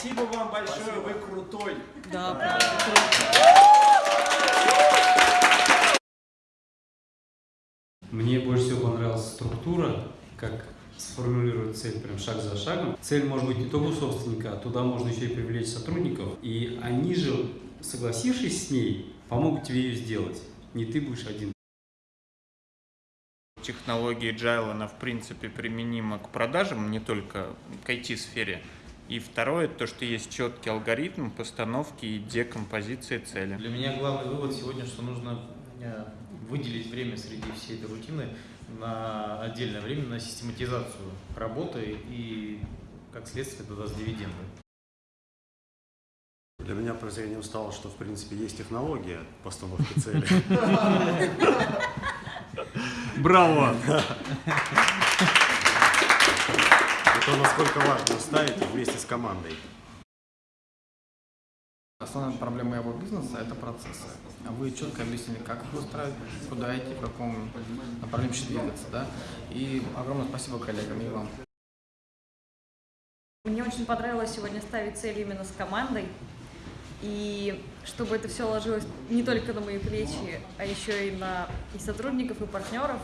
Спасибо вам большое, вы крутой. Да, правда. Мне больше всего понравилась структура, как сформулировать цель прям шаг за шагом. Цель может быть не только у собственника, а туда можно еще и привлечь сотрудников. И они же, согласившись с ней, помогут тебе ее сделать. Не ты будешь один. Технология Agile, она в принципе применима к продажам, не только к IT-сфере. И второе, то, что есть четкий алгоритм постановки и декомпозиции цели. Для меня главный вывод сегодня, что нужно э, выделить время среди всей этой рутины на отдельное время на систематизацию работы и, как следствие, это даст дивиденды. Для меня прозрением стало, что в принципе есть технология постановки цели. Браво! То, насколько важно ставить вместе с командой. Основная проблема моего бизнеса – это процессы. А вы четко объяснили, как их устраивать, куда идти, в каком направлении двигаться. Да? И огромное спасибо коллегам и вам. Мне очень понравилось сегодня ставить цели именно с командой. И чтобы это все ложилось не только на мои плечи, а еще и на и сотрудников, и партнеров.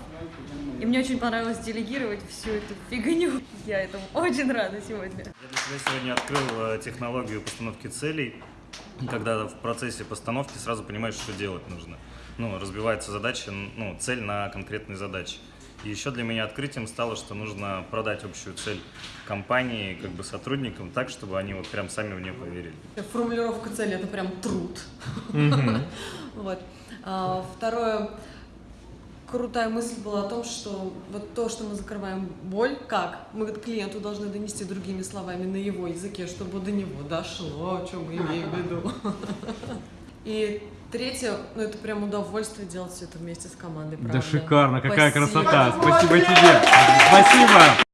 И мне очень понравилось делегировать всю эту фигню. Я этому очень рада сегодня. Я для себя сегодня открыл э, технологию постановки целей, когда в процессе постановки сразу понимаешь, что делать нужно. Ну, разбивается задача, ну, цель на конкретные задачи. И еще для меня открытием стало, что нужно продать общую цель компании, как бы сотрудникам, так, чтобы они вот прям сами в нее поверили. Формулировка цели – это прям труд. Вот. А, Второе, крутая мысль была о том, что вот то, что мы закрываем боль, как? Мы клиенту должны донести другими словами на его языке, чтобы до него дошло, о чем мы имеем в виду. И третье, ну это прям удовольствие делать все это вместе с командой, Да правда. шикарно, какая Спасибо. красота! Спасибо тебе! Спасибо!